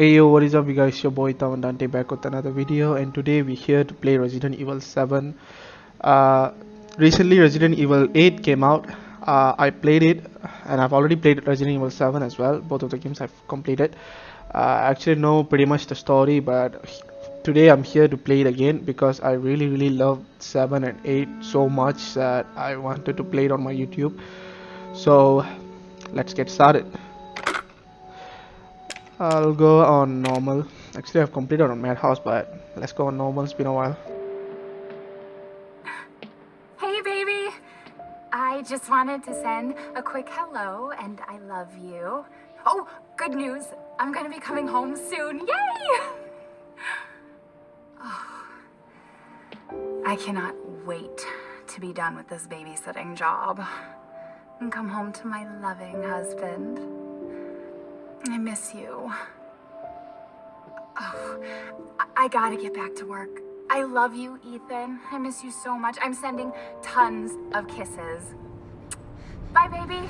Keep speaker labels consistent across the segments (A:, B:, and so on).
A: Hey yo, what is up you guys, your boy Tawan Dante back with another video and today we're here to play Resident Evil 7. Uh, recently Resident Evil 8 came out, uh, I played it and I've already played Resident Evil 7 as well, both of the games I've completed. Uh, I actually know pretty much the story but today I'm here to play it again because I really really love 7 and 8 so much that I wanted to play it on my YouTube. So let's get started. I'll go on normal. Actually, I've completed on Madhouse, but let's go on normal. It's been a while.
B: Hey, baby! I just wanted to send a quick hello and I love you. Oh, good news! I'm gonna be coming home soon. Yay! Oh, I cannot wait to be done with this babysitting job and come home to my loving husband. I miss you. Oh, I, I gotta get back to work. I love you, Ethan. I miss you so much. I'm sending tons of kisses. Bye, baby.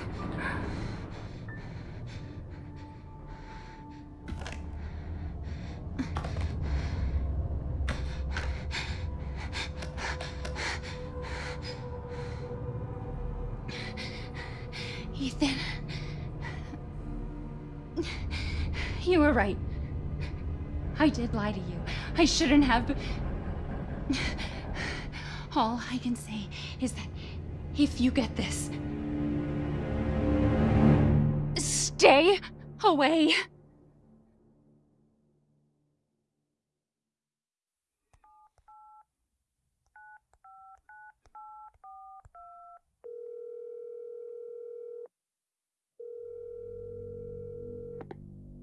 C: Did lie to you. I shouldn't have. But... All I can say is that if you get this, stay away.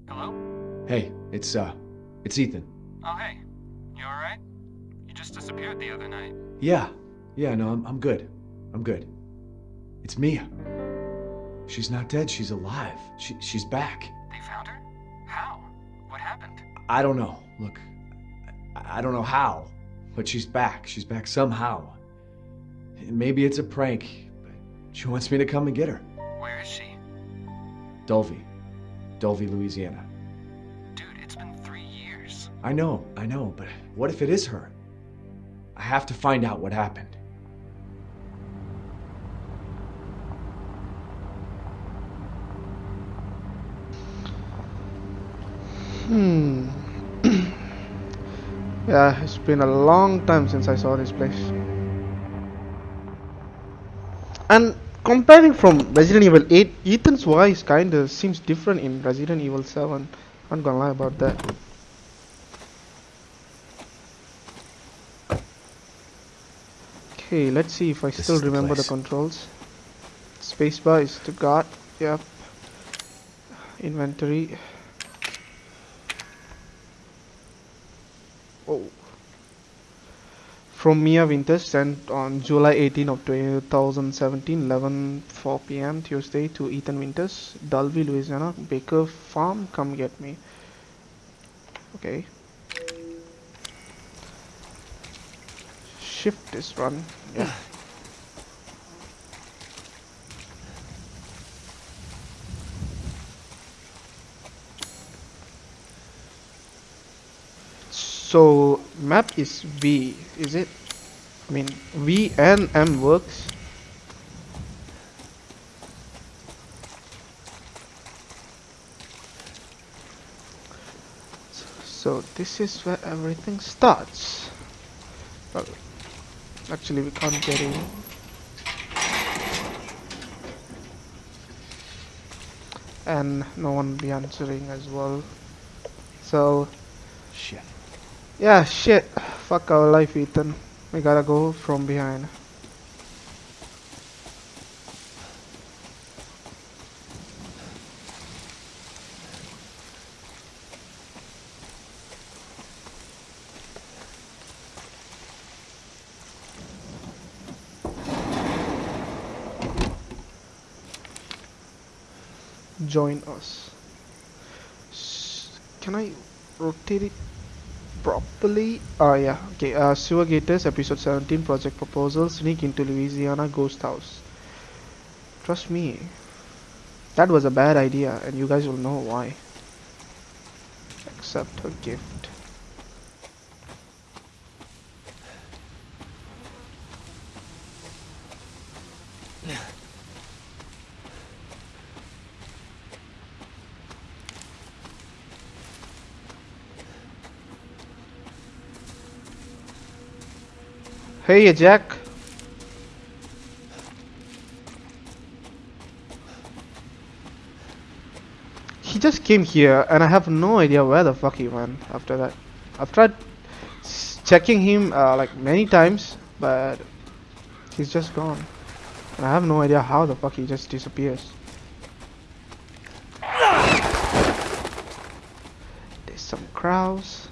D: Hello?
E: Hey, it's uh, it's Ethan.
D: Oh, hey. You alright? You just disappeared the other night.
E: Yeah, yeah, no, I'm, I'm good. I'm good. It's Mia. She's not dead. She's alive. She, she's back.
D: They found her? How? What happened?
E: I don't know. Look, I, I don't know how, but she's back. She's back somehow. Maybe it's a prank, but she wants me to come and get her.
D: Where is she?
E: Dulvey, Dulvey, Louisiana. I know, I know, but what if it is her? I have to find out what happened.
A: Hmm. yeah, it's been a long time since I saw this place. And comparing from Resident Evil 8, Ethan's voice kinda seems different in Resident Evil 7. I'm not gonna lie about that. Okay, let's see if I
E: This
A: still
E: is the
A: remember the controls. Spacebar is to guard. Yep. Inventory. Oh. From Mia Winters sent on July 18 of 2017, 11 4 p.m. Tuesday to Ethan Winters, Dulvey, Louisiana. Baker Farm, come get me. Okay. Shift is run. So map is V, is it? I mean V and M works. So this is where everything starts. Well, actually we can't get in. And no one be answering as well. So
E: Shit.
A: yeah, shit. Fuck our life, Ethan. We gotta go from behind. Join us. Can I rotate it properly. Ah, yeah. Okay. Uh, Sewer Gators, episode 17, project proposal. Sneak into Louisiana ghost house. Trust me. That was a bad idea, and you guys will know why. accept her Hey, Jack. He just came here, and I have no idea where the fuck he went after that. I've tried checking him uh, like many times, but he's just gone. And I have no idea how the fuck he just disappears. There's some crows.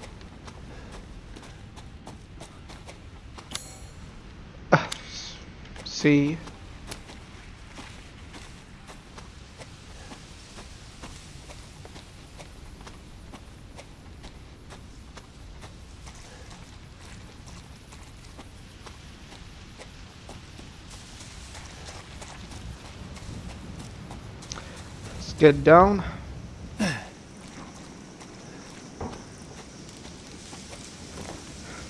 A: Ah, s- See. Let's get down.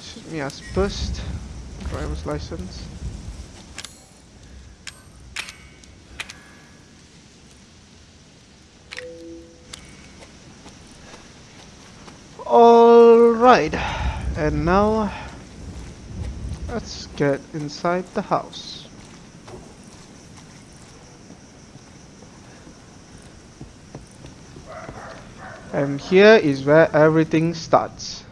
A: Shoot me as first. Driver's license. Alright. And now let's get inside the house. And here is where everything starts.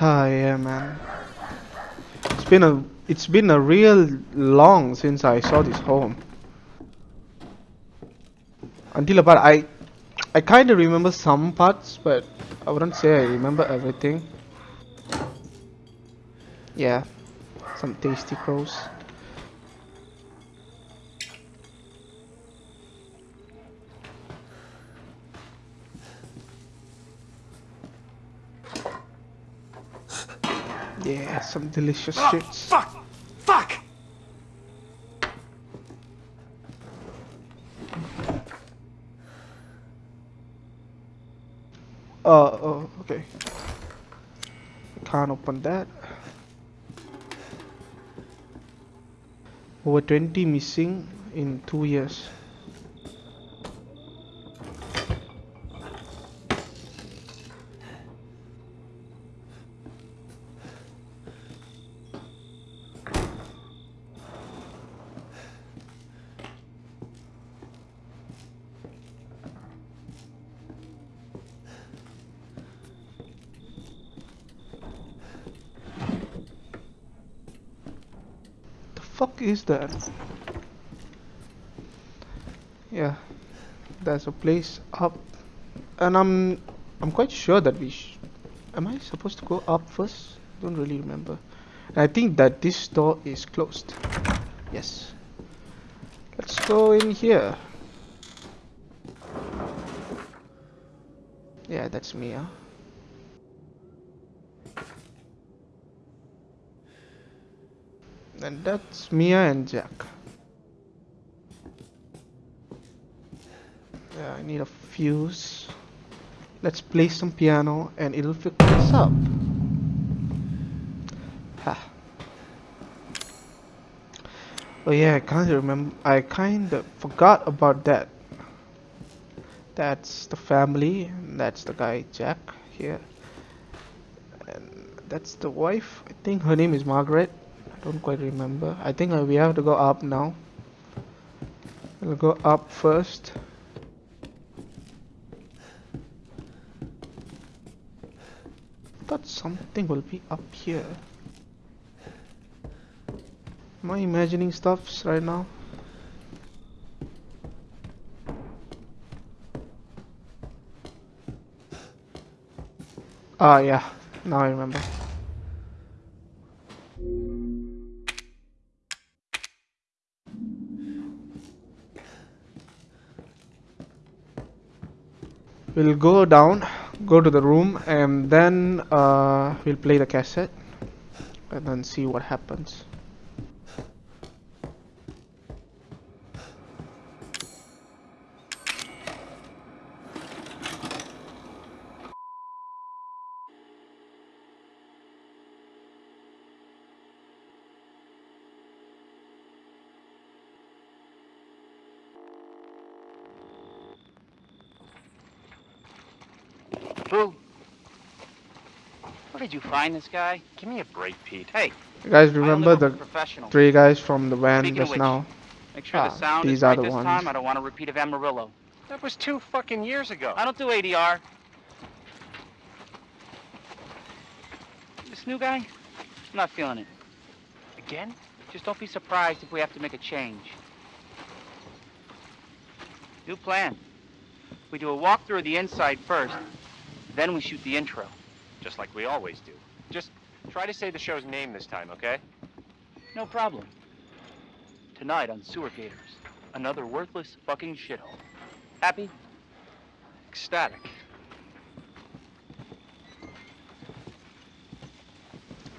A: Ah, yeah, man. It's been a it's been a real long since I saw this home. Until about I I kind of remember some parts, but I wouldn't say I remember everything. Yeah, some tasty crows. Yeah, some delicious ah, shits.
E: Fuck! Fuck!
A: Uh, oh, okay. Can't open that. Over 20 missing in two years. The that? Yeah, there's a place up, and I'm I'm quite sure that we. Am I supposed to go up first? Don't really remember. And I think that this door is closed. Yes. Let's go in here. Yeah, that's Mia. And that's Mia and Jack. Yeah, I need a fuse. Let's play some piano and it'll fix us up. Ha. Oh yeah, I can't remember. I kind of forgot about that. That's the family. That's the guy Jack here. And that's the wife. I think her name is Margaret. I don't quite remember. I think uh, we have to go up now. We'll go up first. Thought something will be up here. Am I imagining stuffs right now? Ah, yeah. Now I remember. We'll go down, go to the room, and then uh, we'll play the cassette and then see what happens.
F: Boo. Where did you find this guy?
D: Give me a break, Pete.
F: Hey,
A: You guys remember the three guys from the van
F: Speaking
A: just
F: which,
A: now?
F: Make sure
A: Ah,
F: the sound
A: these
F: is
A: are
F: right
A: the
F: this
A: ones.
F: time. I don't want a repeat of Amarillo.
D: That was two fucking years ago.
F: I don't do ADR. This new guy, I'm not feeling it.
D: Again?
F: Just don't be surprised if we have to make a change. New plan. We do a walkthrough of the inside first, then we shoot the intro.
D: Just like we always do. Just try to say the show's name this time, okay?
F: No problem. Tonight on Sewer Gators, another worthless fucking shithole. Happy?
D: Ecstatic.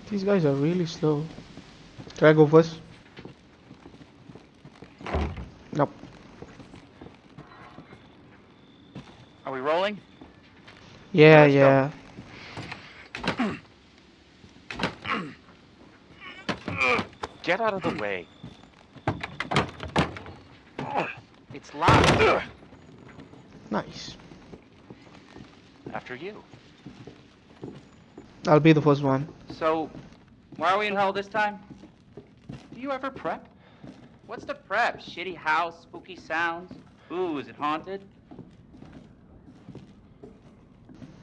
A: These guys are really slow. Can I go first? Nope.
F: Are we rolling?
A: Yeah,
F: Let's go.
A: yeah.
D: Get out of the way.
F: It's locked.
A: Nice.
D: After you.
A: I'll be the first one.
F: So, why are we in hell this time? Do you ever prep? What's the prep? Shitty house, spooky sounds? Ooh, is it haunted?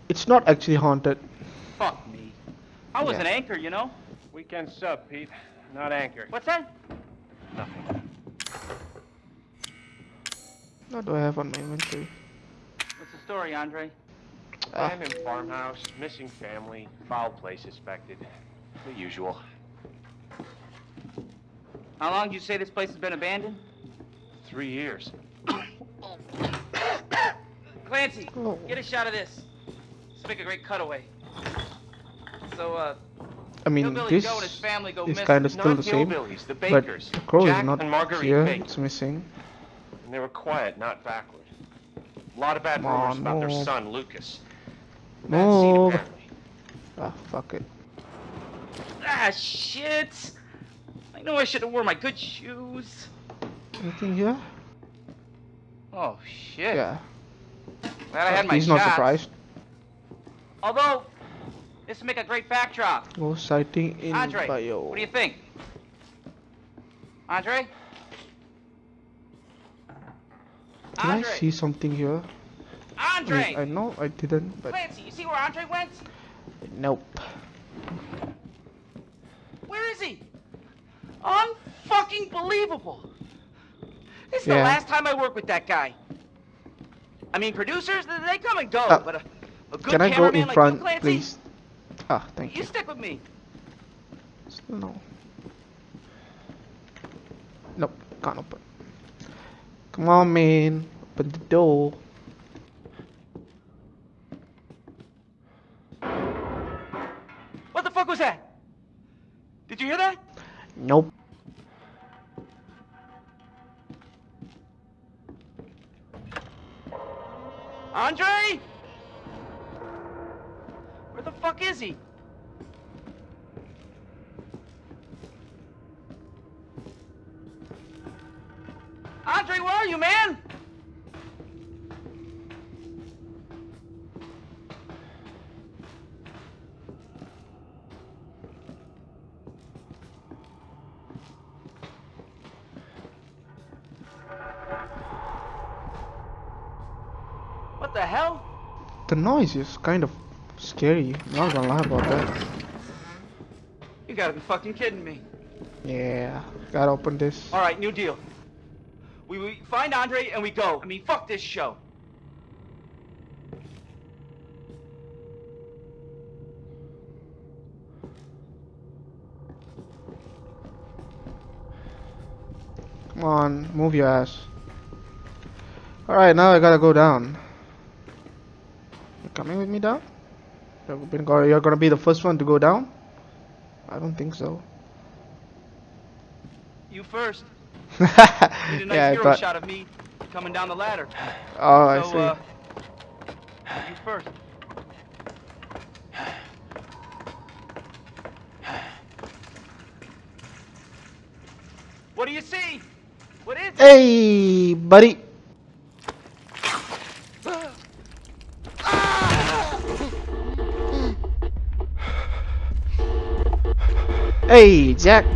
A: It's not actually haunted.
F: Fuck me. I was
A: Yeah.
F: an anchor, you know?
D: Weekend sub, Pete. Not anchored.
F: What's that?
D: Nothing.
A: What do I have on my inventory?
F: What's the story, Andre?
A: Ah,
D: Abandoned farmhouse, missing family, foul play suspected. The usual.
F: How long do you say this place has been abandoned?
D: Three years.
F: Clancy,
A: Oh.
F: get a shot of this. Let's make a great cutaway. So, uh,
A: I mean, this
F: Joe and his family go
A: is kind of still the same,
D: the
A: but
D: bakers.
A: the crow
D: Jack
A: is not here.
D: Bake.
A: It's missing.
D: And they were quiet, not backward. A lot of bad
A: Come
D: rumors
A: on,
D: about their son, Lucas.
A: Move. Ah, fuck it.
F: ah, shit. I know I should have worn my good shoes.
A: Anything here?
F: Oh, shit.
A: Yeah.
F: Glad I had my
A: He's not surprised.
F: Although, this would make a great backdrop.
A: No sighting in
F: Andre,
A: bio.
F: what do you think? Andre?
A: Did
F: Andre?
A: I see something here?
F: Andre!
A: Wait, I know I didn't, but
F: Clancy, you see where Andre went?
A: nope.
F: Where is he? Unfucking believable. This is the last time I work with that guy. I mean, producers, they- come and go,
A: Uh,
F: but a, a good
A: Can I go
F: cameraman
A: in
F: like
A: front, please? Ah, thank
F: you
A: you.
F: stick with me.
A: No. Nope, can't open. Come on, man. Open the door.
F: What the fuck was that? Did you hear that?
A: Nope.
F: Andre? Fuck is he? Andre, where are you, man? What the hell?
A: The noise is kind of scary. Not gonna lie about that.
F: You gotta be fucking kidding me.
A: Yeah, gotta open this.
F: All right, new deal. We, we find Andre and we go. I mean, fuck this show.
A: Come on, move your ass. Alright, now I gotta go down. You coming with me down? You're been go- you're gonna be the first one to go down? I don't think so.
F: You first. Need a nice
A: yeah, I
F: hero
A: thought.
F: shot of me coming down the ladder.
A: Oh, I
F: so,
A: see.
F: uh, you first. What do you see? What is it?
A: Hey, buddy. Hey, Jack.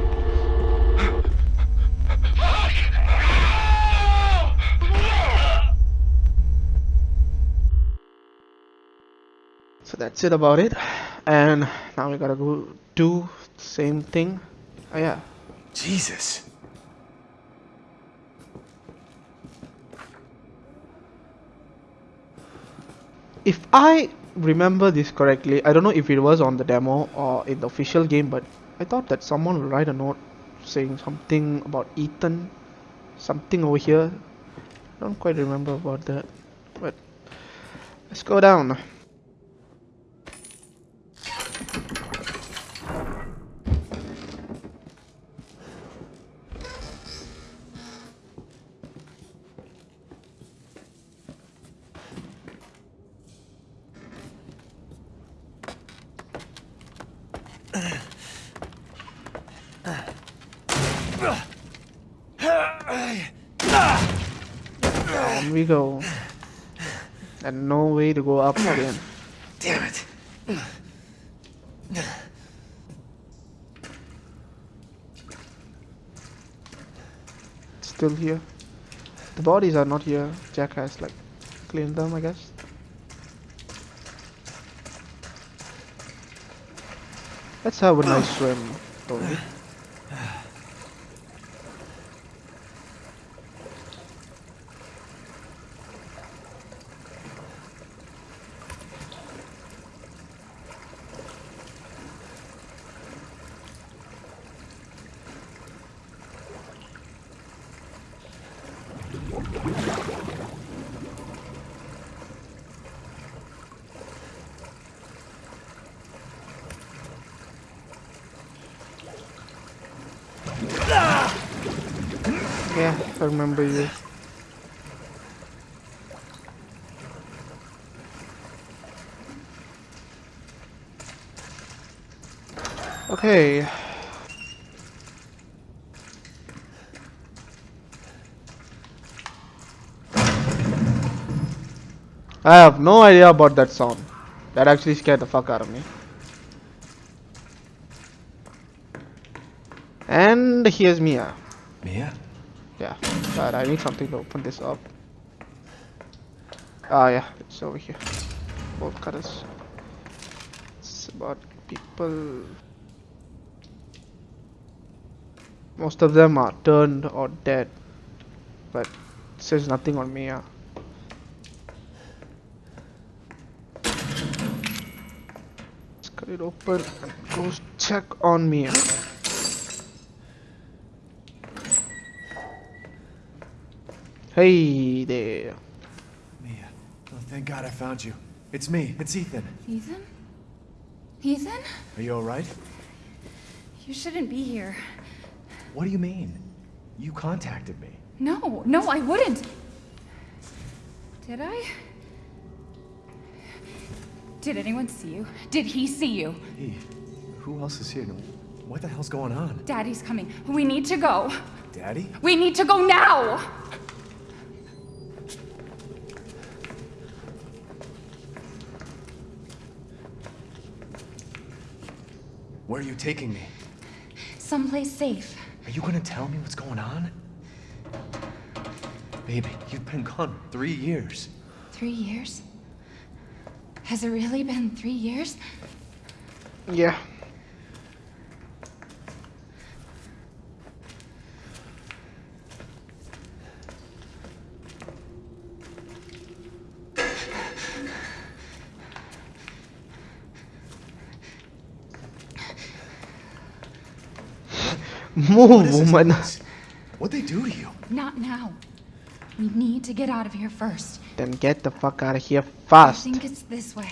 A: So that's it about it. And now we gotta go do the same thing. Oh yeah.
E: Jesus.
A: If I remember this correctly, I don't know if it was on the demo or in the official game, but I thought that someone would write a note saying something about Ethan, something over here. I don't quite remember about that, but let's go down. Down we go. And no way to go up again.
E: Damn it.
A: Still here. The bodies are not here. Jack has like cleaned them, I guess. Let's have a nice swim, Tony. Yeah, I remember you. Okay. I have no idea about that sound. That actually scared the fuck out of me. And here's Mia.
E: Mia?
A: Yeah, but I need something to open this up. Ah, yeah, it's over here. Bolt cutters. It's about people. Most of them are turned or dead, but says nothing on Mia. Let's cut it open and go check on Mia. Hey there.
E: Mia. Oh, thank God I found you. It's me. It's Ethan.
C: Ethan? Ethan?
E: Are you alright?
C: You shouldn't be here.
E: What do you mean? You contacted me.
C: No, no, I wouldn't. Did I? Did anyone see you? Did he see you?
E: Hey, who else is here? What the hell's going on?
C: Daddy's coming. We need to go.
E: Daddy?
C: We need to go now!
E: Where are you taking me?
C: Someplace safe.
E: Are you gonna tell me what's going on? Baby, you've been gone three years.
C: Three years? Has it really been three years?
A: Yeah. Move,
E: What is this
A: woman.
E: place? What'd they do to you?
C: Not now. We need to get out of here first.
A: Then get the fuck out of here fast.
C: I think it's this way.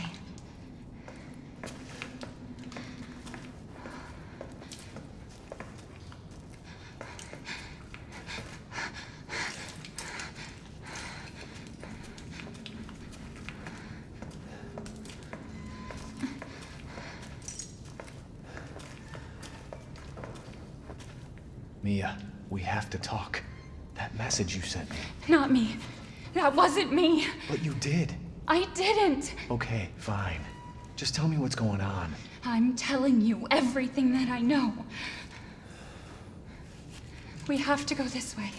E: Mia, we have to talk. That message you sent me.
C: Not me. That wasn't me.
E: But you did.
C: I didn't.
E: Okay, fine. Just tell me what's going on.
C: I'm telling you everything that I know. We have to go this way.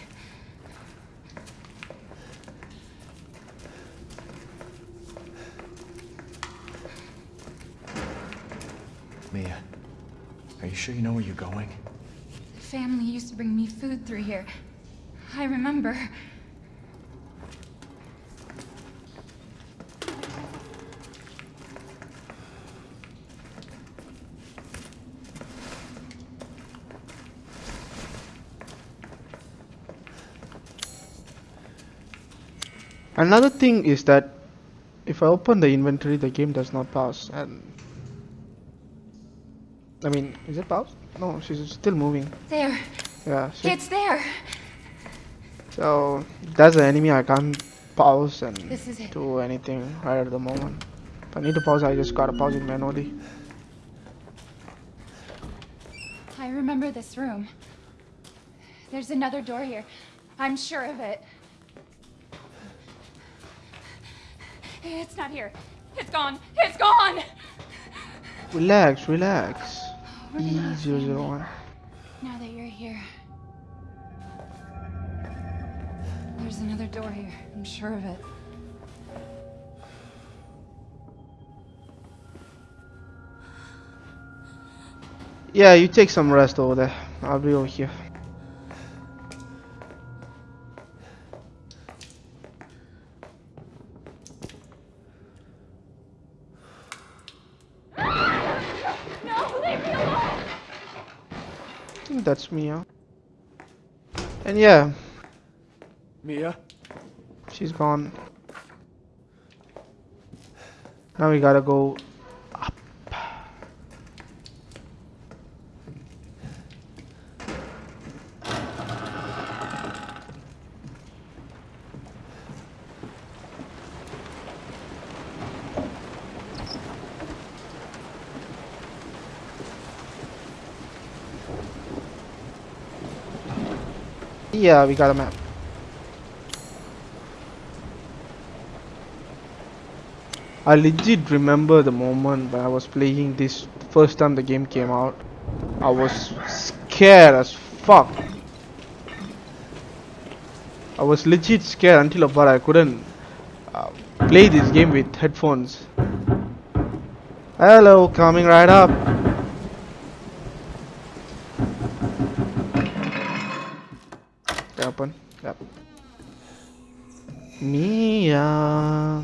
E: Mia, are you sure you know where you're going?
C: Family used to bring me food through here. I remember.
A: Another thing is that if I open the inventory, the game does not pause. And I mean, is it paused? No, she's still moving.
C: There.
A: Yeah. see?
C: It's there.
A: So that's the enemy. I can't pause and
C: This is
A: do anything right at the moment. If I need to pause, I just gotta pause it manually.
C: I remember this room. There's another door here. I'm sure of it. It's not here. It's gone. It's gone.
A: Relax, relax.
C: We're
A: E zero zero
C: family
A: one.
C: Now that you're here. There's another door here. I'm sure of it.
A: Yeah, you take some rest over there. I'll be over here. That's Mia. And yeah,
E: Mia?
A: she's gone. Now we gotta go Yeah, we got a map. I legit remember the moment when I was playing this first time the game came out. I was scared as fuck. I was legit scared until about I couldn't uh, play this game with headphones. Hello, coming right up. Can I Open. Yep. Mia.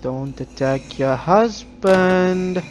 A: Don't attack your husband.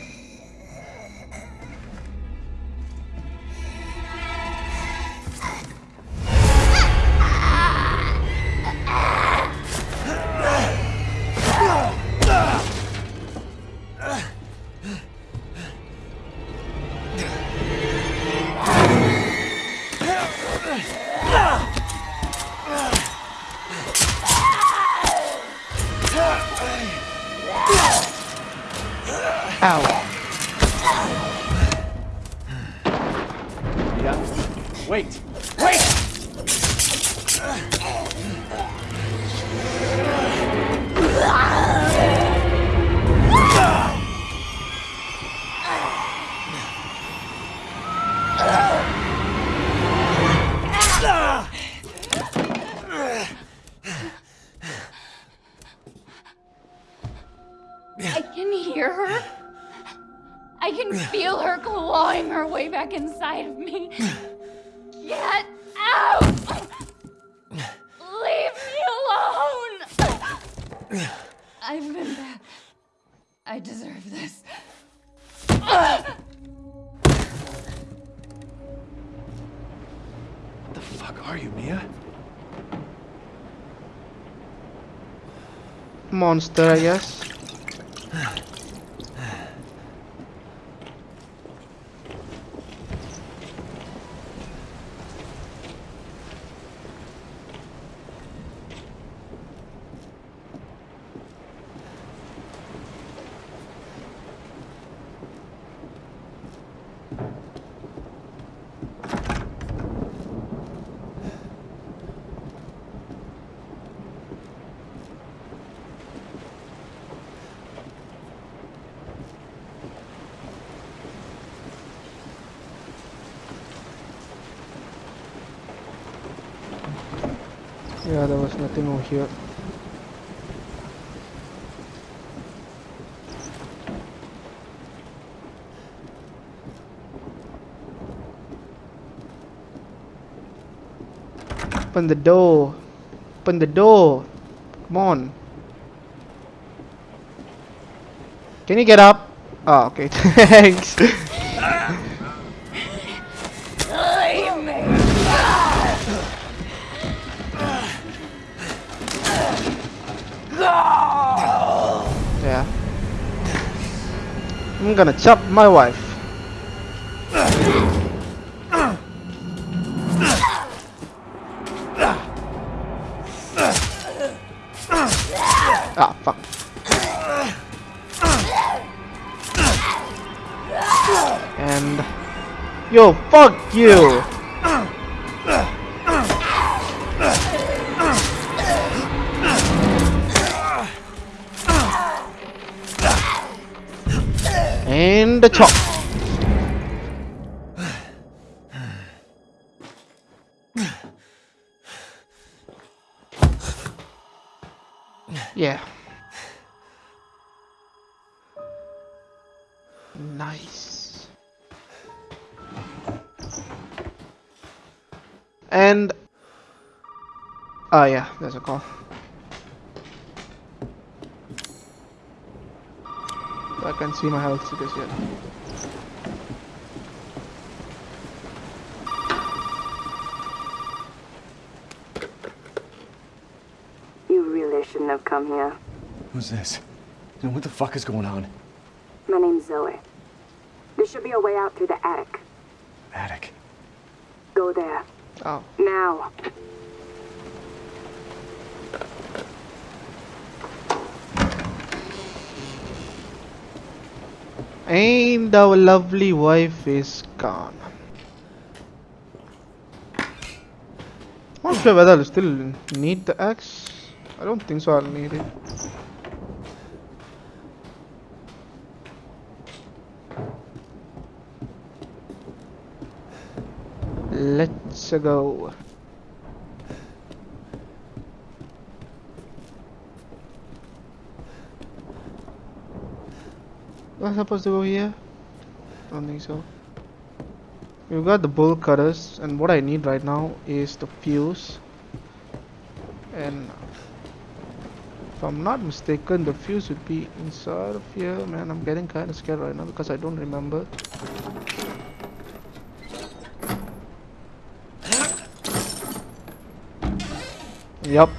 C: Deserve this.
E: What the fuck are you, Mia?
A: Monster, I guess. Here. Open the door. Open the door. Come on. Can you get up? Oh, okay. Thanks. I'm gonna chop my wife. Ah, fuck. And yo, fuck you. The chop. Yeah. Nice. And oh yeah, there's a call. I can see my health status yet.
G: You really shouldn't have come here.
E: Who's this? And what the fuck is going on?
G: My name's Zoe. There should be a way out through the attic.
E: Attic.
G: Go there.
A: Oh,
G: Now.
A: And our lovely wife is gone. Not sure whether I'll still need the axe. I don't think so. I'll need it. Let's go. I supposed to go here? I Don't think so. We've got the bolt cutters, and what I need right now is the fuse. And if I'm not mistaken, the fuse would be inside of here. Man, I'm getting kind of scared right now because I don't remember. Yup.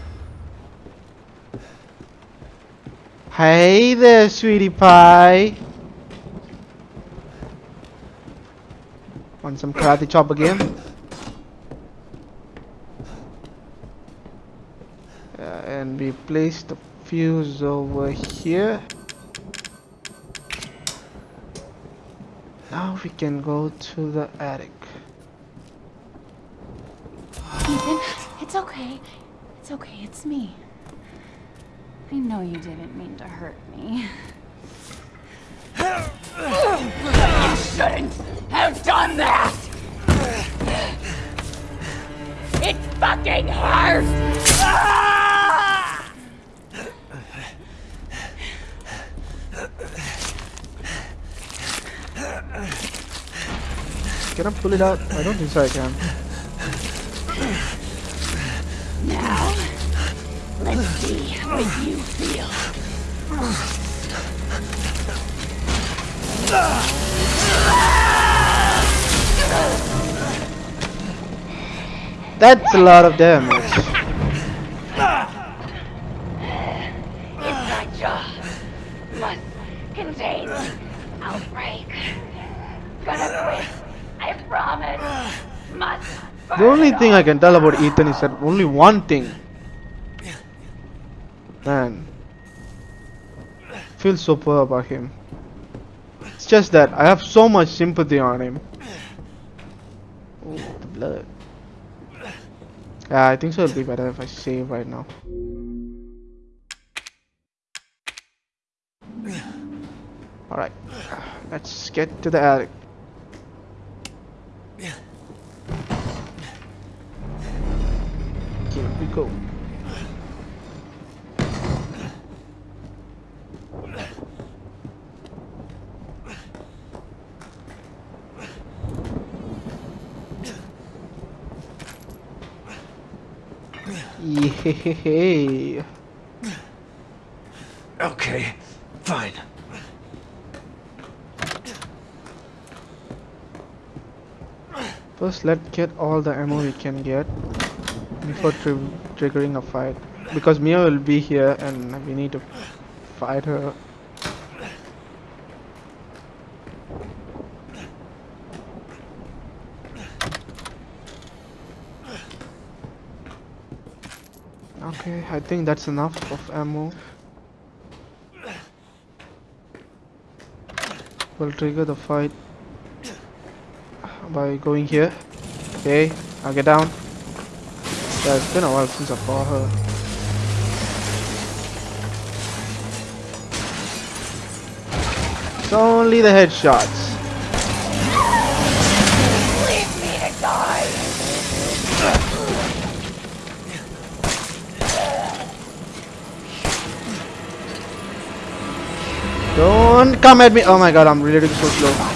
A: Hey there, sweetie pie. Want some karate chop again? Uh, and we place the fuse over here. Now we can go to the attic.
C: Ethan, it's okay. It's okay, it's me. I know you didn't mean to hurt me. You shouldn't have done that! It fucking hurts!
A: Can I pull it out? I don't think so I can.
C: Now, let's see what you
A: That's a lot of damage.
C: Inside jaw must contain outbreak. Gonna quit. I promise. Must.
A: The only thing I can tell about Ethan is that only one thing. Man. Feel so poor about him. It's just that I have so much sympathy on him. Ooh, the blood. Yeah, I think so it'll be better if I save right now. Alright, let's get to the attic. Here we go. Yay.
E: Okay, fine.
A: First, let's get all the ammo we can get before tri triggering a fight. Because Mia will be here and we need to fight her. Okay, I think that's enough of ammo. We'll trigger the fight by going here. Okay, I'll get down. Yeah, it's been a while since I fought her. It's only the headshots. Don't come at me. Oh my god, I'm really so slow.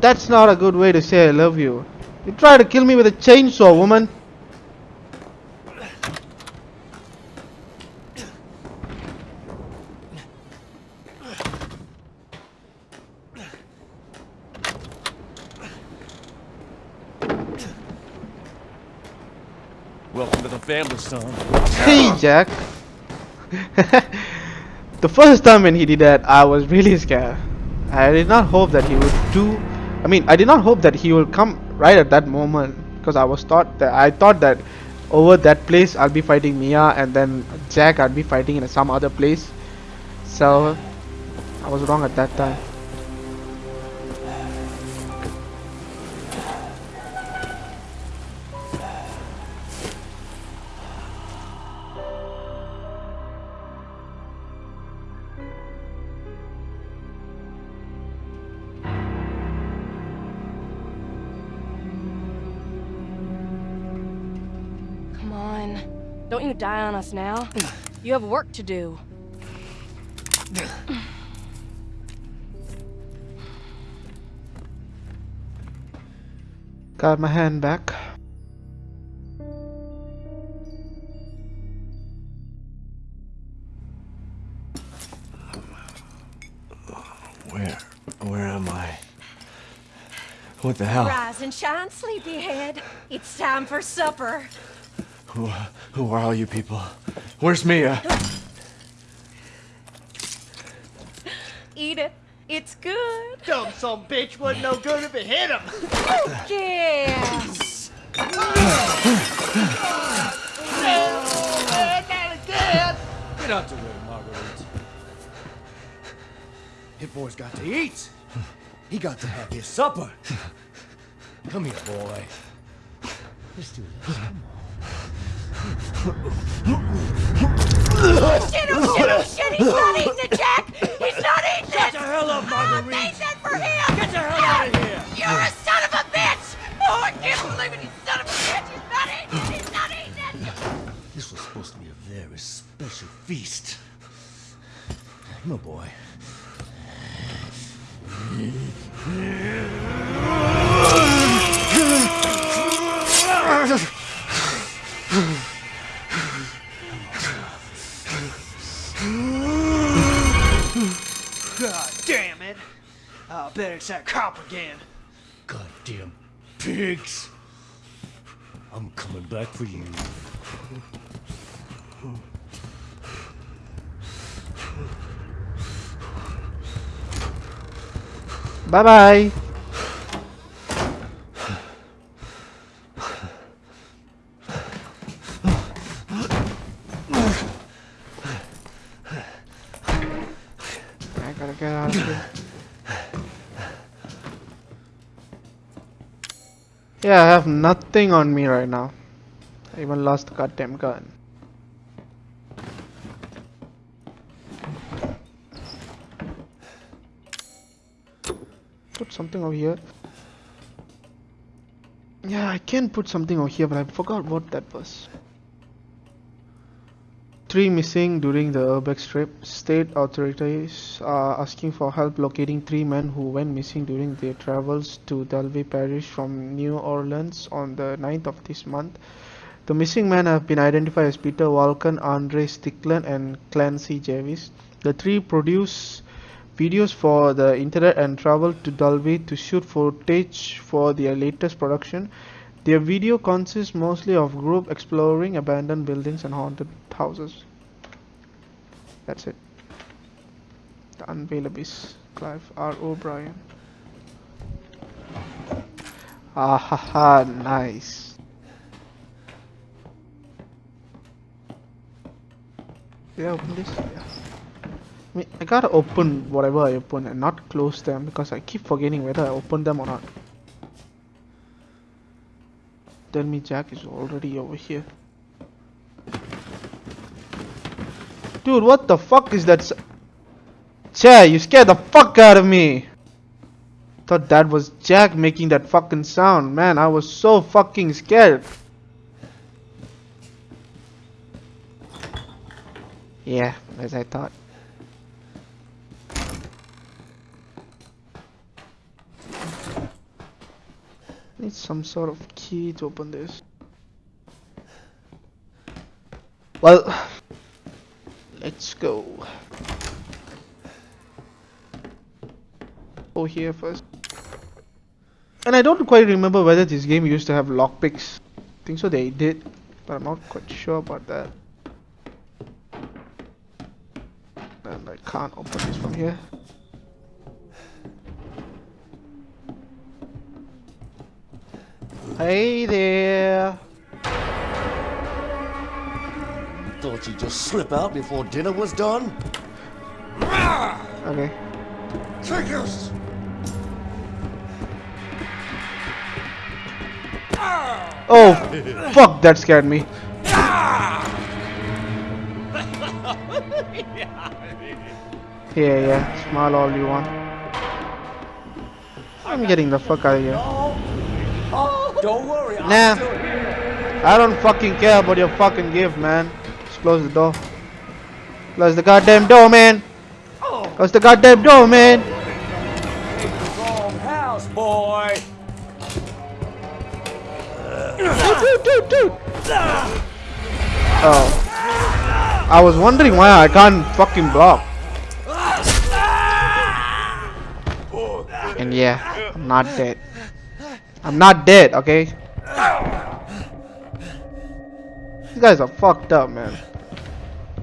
A: That's not a good way to say I love you. You try to kill me with a chainsaw, woman.
H: Welcome to the family, son.
A: Hey, Jack. the first time when he did that, I was really scared. I did not hope that he would do. I mean, I did not hope that he will come right at that moment because I was thought that I thought that over that place I'll be fighting Mia and then Jack I'd be fighting in some other place. So I was wrong at that time.
I: Us now. You have work to do.
A: Got my hand back.
E: Where? Where am I? What the hell?
J: Rise and shine, sleepyhead. It's time for supper.
E: Who, uh, who are all you people? Where's Mia?
J: Eat it. It's good.
K: Dumb some bitch wasn't no good if it hit him.
J: Yes.
H: Get out the way, Marguerite.
K: Hit boy's got to eat. He got to have his supper. Come here, boy. Let's do this.
J: Shit, oh shit, oh shit, he's not eating it, Jack! He's not eating
K: Get
J: it!
K: the hell up,
J: I
K: Marguerite.
J: made that for him!
K: Get the hell out of here.
J: You're a son of a bitch! Oh, I can't believe it, you son of a bitch! He's not eating it! He's not eating it!
K: This was supposed to be a very special feast. Come on, boy. I bet it's that cop again. Goddamn pigs! I'm coming back for you.
A: Bye bye bye. I gotta get out of here. Yeah, I have nothing on me right now. I even lost the goddamn gun. Put something over here. Yeah, I can put something over here, but I forgot what that was. Three missing during the Urbex trip. State authorities are asking for help locating three men who went missing during their travels to Dulvey Parish from New Orleans on the 9th of this month. The missing men have been identified as Peter Walken, Andre Stickland, and Clancy Jarvis. The three produce videos for the internet and traveled to Dulvey to shoot footage for their latest production. Their video consists mostly of group exploring abandoned buildings and haunted houses. That's it. The Unveil Abyss, Clive R. O'Brien. Ah ha ha, nice. I open this? Yeah. I mean, I gotta open whatever I open and not close them because I keep forgetting whether I open them or not. Tell me Jack is already over here. Dude, what the fuck is that? Chair, you scared the fuck out of me. Thought that was Jack making that fucking sound. Man, I was so fucking scared. Yeah, as I thought. Need some sort of key to open this. Well, let's go. Go here first. And I don't quite remember whether this game used to have lockpicks. I think so they did, but I'm not quite sure about that. And I can't open this from here. Hey there.
K: Thought you'd just slip out before dinner was done?
A: Okay.
K: Triggers!
A: Oh, fuck, that scared me. Yeah, yeah, smile all you want. I'm getting the fuck out of here.
K: Don't worry,
A: Nah, I don't fucking care about your fucking gift, man. Just close the door. Close the goddamn door, man. Oh. Close the goddamn door, man.
K: Wrong house, boy!
A: Dude, dude, dude. Oh. I was wondering why I can't fucking block. And yeah, I'm not dead. I'm not dead, okay? These guys are fucked up, man.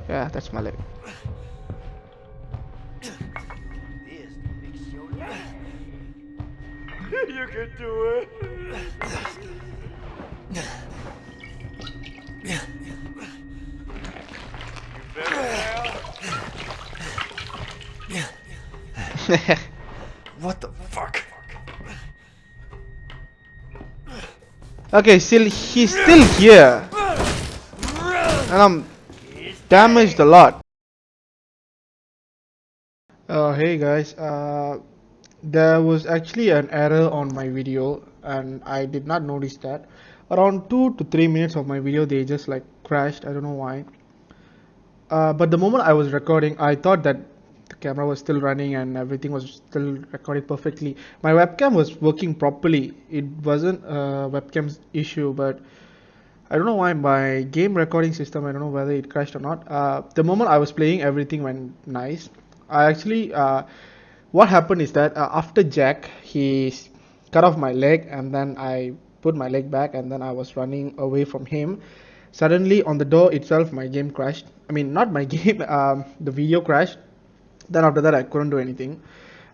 A: Yeah, that's my leg.
K: You can do it! What the fuck?
A: Okay, still he's still here. And I'm damaged a lot. Uh, hey guys, uh, there was actually an error on my video and I did not notice that. Around 2 to 3 minutes of my video they just like crashed, I don't know why. Uh, but the moment I was recording, I thought that camera was still running and everything was still recorded perfectly. My webcam was working properly. It wasn't a webcam's issue, but I don't know why my game recording system. I don't know whether it crashed or not. Uh, the moment I was playing, everything went nice. I actually, uh, what happened is that uh, after Jack, he cut off my leg, and then I put my leg back, and then I was running away from him. Suddenly, on the door itself, my game crashed. I mean, not my game. Um, the video crashed. Then after that, I couldn't do anything.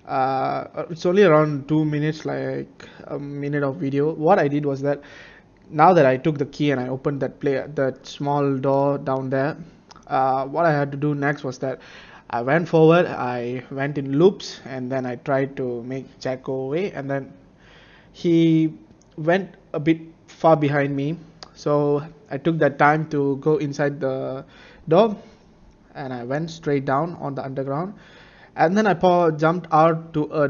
A: Uh, it's only around two minutes, like a minute of video. What I did was that now that I took the key and I opened that play that small door down there, uh, what I had to do next was that I went forward, I went in loops, and then I tried to make Jack go away, and then he went a bit far behind me. so I took that time to go inside the door and I went straight down on the underground. And then I jumped out to a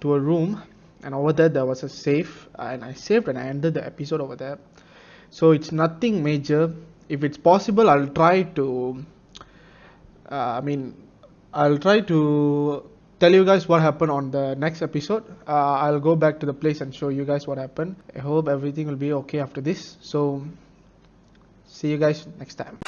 A: to a room and over there there was a safe and I saved and I ended the episode over there. So it's nothing major. If it's possible I'll try to uh, I mean I'll try to tell you guys what happened on the next episode. Uh, I'll go back to the place and show you guys what happened. I hope everything will be okay after this. So see you guys next time